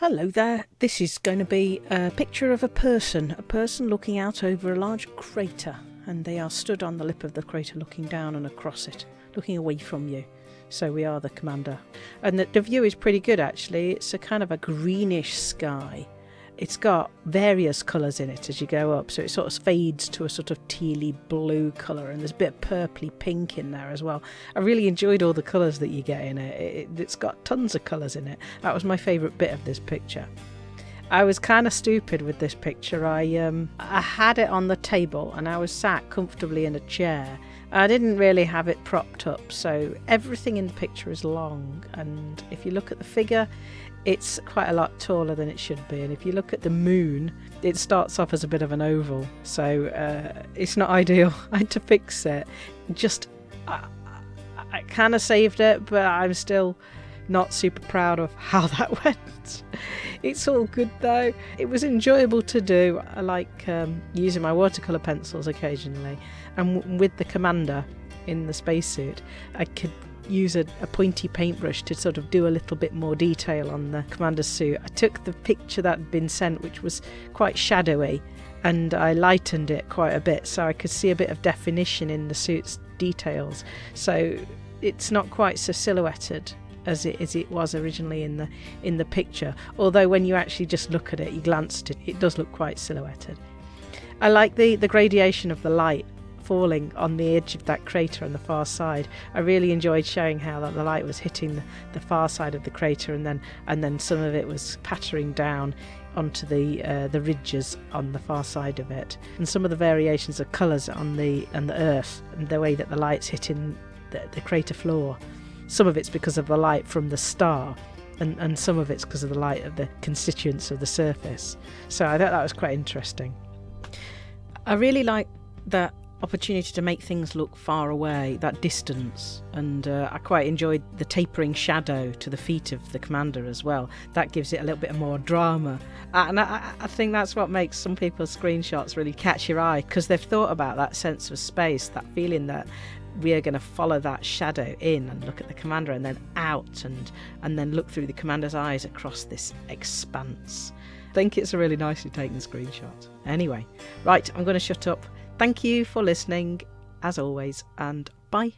Hello there. This is going to be a picture of a person, a person looking out over a large crater, and they are stood on the lip of the crater looking down and across it, looking away from you. So we are the commander. And the, the view is pretty good actually. It's a kind of a greenish sky it's got various colours in it as you go up, so it sort of fades to a sort of tealy blue colour, and there's a bit of purply pink in there as well. I really enjoyed all the colours that you get in it. it it's got tons of colours in it. That was my favourite bit of this picture. I was kind of stupid with this picture. I um, I had it on the table and I was sat comfortably in a chair. I didn't really have it propped up, so everything in the picture is long. And if you look at the figure, it's quite a lot taller than it should be. And if you look at the moon, it starts off as a bit of an oval, so uh, it's not ideal. I had to fix it. Just, I, I kind of saved it, but I'm still not super proud of how that went. It's all good though. It was enjoyable to do. I like um, using my watercolour pencils occasionally, and with the commander in the spacesuit, I could use a, a, pointy paintbrush to sort of do a little bit more detail on the commander's suit. I took the picture that had been sent, which was quite shadowy, and I lightened it quite a bit so I could see a bit of definition in the suit's details. So it's not quite so silhouetted as it as it was originally in the in the picture. Although when you actually just look at it, you glance at it, it does look quite silhouetted. I like the the gradation of the light falling on the edge of that crater on the far side. I really enjoyed showing how that the light was hitting the, the far side of the crater and then and then some of it was pattering down onto the uh, the ridges on the far side of it, and some of the variations of colours on the on the earth and the way that the light's hitting the, the crater floor. Some of it's because of the light from the star, and, and some of it's because of the light of the constituents of the surface. So I thought that was quite interesting. I really like that opportunity to make things look far away, that distance. And uh, I quite enjoyed the tapering shadow to the feet of the commander as well. That gives it a little bit more drama. And I, I think that's what makes some people's screenshots really catch your eye because they've thought about that sense of space, that feeling that we are going to follow that shadow in and look at the commander and then out and and then look through the commander's eyes across this expanse. I think it's a really nicely taken screenshot. Anyway, right, I'm going to shut up. Thank you for listening, as always, and bye.